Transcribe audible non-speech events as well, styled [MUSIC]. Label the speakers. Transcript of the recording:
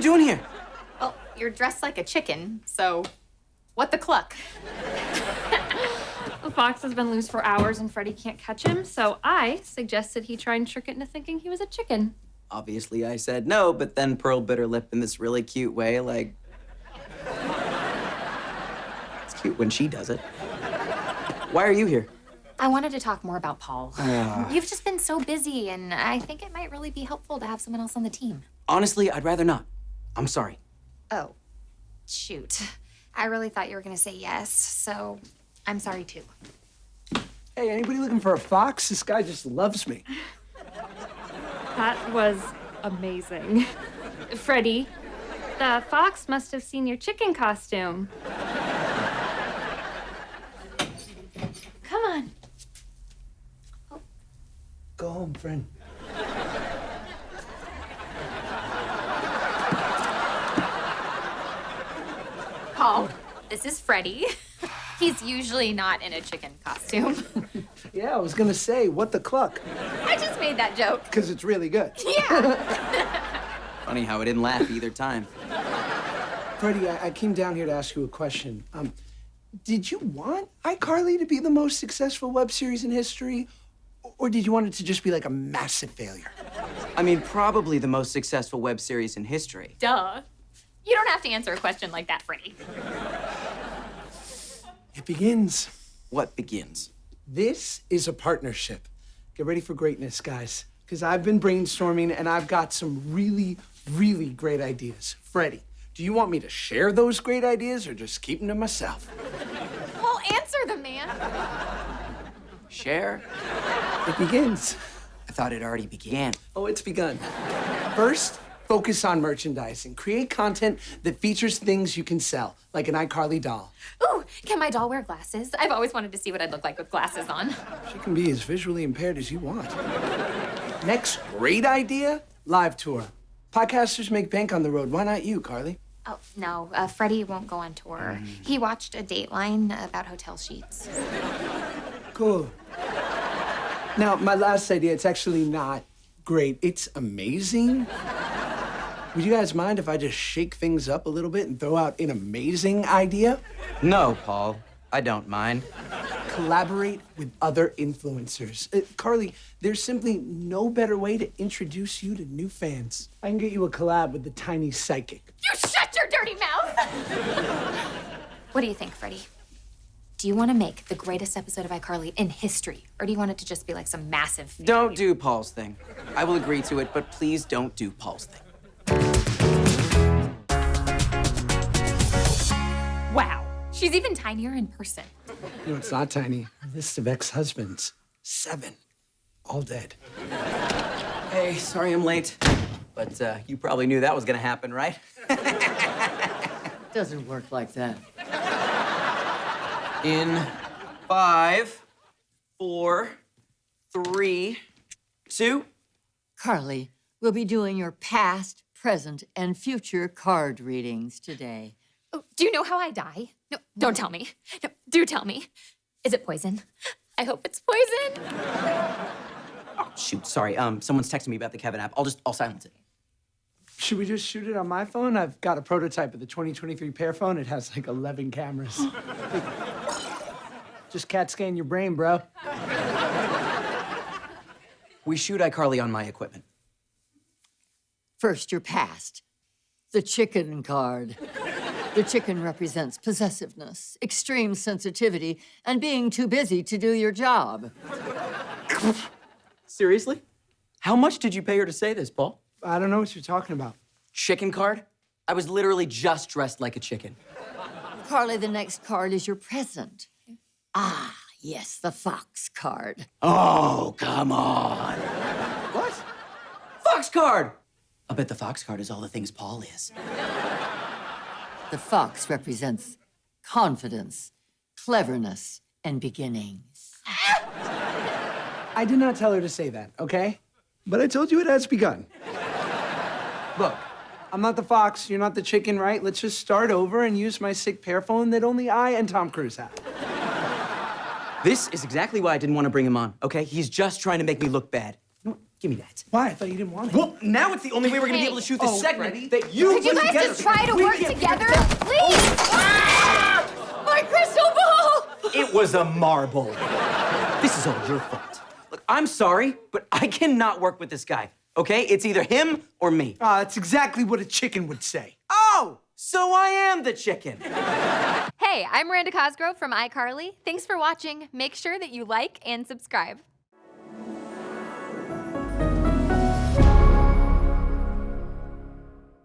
Speaker 1: you doing here?
Speaker 2: Well, you're dressed like a chicken, so what the cluck?
Speaker 3: The fox has been loose for hours and Freddie can't catch him, so I suggested he try and trick it into thinking he was a chicken.
Speaker 1: Obviously, I said no, but then Pearl bit her lip in this really cute way, like. [LAUGHS] It's cute when she does it. Why are you here?
Speaker 2: I wanted to talk more about Paul. You've just been so busy, and I think it might really be helpful to have someone else on the team.
Speaker 1: Honestly, I'd rather not. I'm sorry.
Speaker 2: Oh, shoot. I really thought you were going to say yes, so I'm sorry too.
Speaker 4: Hey, anybody looking for a fox? This guy just loves me.
Speaker 3: That was amazing. Freddie, the fox must have seen your chicken costume. Come on.
Speaker 4: Go home, friend.
Speaker 2: Paul, this is Freddie. [LAUGHS] He's usually not in a chicken costume. [LAUGHS]
Speaker 4: Yeah, I was gonna say, what the cluck?
Speaker 2: I just made that joke.
Speaker 4: Because it's really good. [LAUGHS]
Speaker 2: Yeah.
Speaker 1: Funny how I didn't laugh either time.
Speaker 4: Freddie, I, I came down here to ask you a question. Um, did you want iCarly to be the most successful web series in history? Or did you want it to just be like a massive failure?
Speaker 1: I mean, probably the most successful web series in history.
Speaker 2: Duh. You don't have to answer a question like that, Freddie.
Speaker 4: It begins.
Speaker 1: What begins?
Speaker 4: This is a partnership. Get ready for greatness, guys. Because I've been brainstorming and I've got some really, really great ideas. Freddie, do you want me to share those great ideas or just keep them to myself?
Speaker 2: Well, answer the man.
Speaker 1: Share?
Speaker 4: It begins.
Speaker 1: I thought it already began.
Speaker 4: Oh, it's begun. First, focus on merchandising. Create content that features things you can sell, like an iCarly doll.
Speaker 2: Ooh, can my doll wear glasses? I've always wanted to see what I'd look like with glasses on.
Speaker 4: She can be as visually impaired as you want. Next great idea live tour. Podcasters make bank on the road. Why not you, Carly?
Speaker 2: Oh, no, uh, Freddie won't go on tour. He watched a Dateline about hotel sheets.
Speaker 4: Cool. Now, my last idea, it's actually not great. It's amazing. Would you guys mind if I just shake things up a little bit and throw out an amazing idea?
Speaker 1: No, Paul. I don't mind.
Speaker 4: Collaborate with other influencers. Uh, Carly, there's simply no better way to introduce you to new fans. I can get you a collab with the tiny psychic.
Speaker 2: You shut your dirty mouth! [LAUGHS] what do you think, Freddie? Do you want to make the greatest episode of iCarly in history, or do you want it to just be like some massive?
Speaker 1: Don't do Paul's thing. I will agree to it, but please don't do Paul's thing.
Speaker 2: Wow, she's even tinier in person.
Speaker 4: You know, it's not tiny. A list of ex-husbands. Seven. All dead.
Speaker 1: Hey, sorry I'm late. But uh, you probably knew that was gonna happen, right? [LAUGHS]
Speaker 5: Doesn't work like that.
Speaker 1: In five, four, three, two.
Speaker 5: Carly, we'll be doing your past, present, and future card readings today.
Speaker 2: Oh, do you know how I die? No, don't tell me. No, do tell me. Is it poison? I hope it's poison.
Speaker 1: Oh, shoot, sorry. Um, someone's texting me about the Kevin app. I'll just, I'll silence it.
Speaker 4: Should we just shoot it on my phone? I've got a prototype of the 2023 Pear phone. It has like 11 cameras. [LAUGHS] just cat scan your brain, bro.
Speaker 1: We shoot iCarly on my equipment.
Speaker 5: First, your past. The chicken card. The chicken represents possessiveness, extreme sensitivity, and being too busy to do your job.
Speaker 1: Seriously? How much did you pay her to say this, Paul?
Speaker 4: I don't know what you're talking about.
Speaker 1: Chicken card? I was literally just dressed like a chicken.
Speaker 5: Carly, the next card is your present. Ah, yes, the fox card.
Speaker 1: Oh, come on.
Speaker 4: What?
Speaker 1: Fox card! I bet the Fox card is all the things Paul is.
Speaker 5: The fox represents confidence, cleverness, and beginnings.
Speaker 4: I did not tell her to say that, okay? But I told you it has begun. Look, I'm not the fox, you're not the chicken, right? Let's just start over and use my sick Pear phone that only I and Tom Cruise have.
Speaker 1: This is exactly why I didn't want to bring him on, okay? He's just trying to make me look bad. You know what? Give me that.
Speaker 4: Why? I thought you didn't want it.
Speaker 1: Well, now it's the only way we're gonna be able to shoot this
Speaker 4: Oh,
Speaker 1: segment
Speaker 4: Freddie.
Speaker 1: that you
Speaker 2: Could you guys
Speaker 1: together.
Speaker 2: just try to
Speaker 1: We
Speaker 2: work together, please? My crystal ball!
Speaker 1: It was a marble. This is all your fault. Look, I'm sorry, but I cannot work with this guy. Okay? It's either him or me.
Speaker 4: Ah, that's exactly what a chicken would say.
Speaker 1: Oh, so I am the chicken.
Speaker 2: Hey, I'm Miranda Cosgrove from iCarly. Thanks for watching. Make sure that you like and subscribe.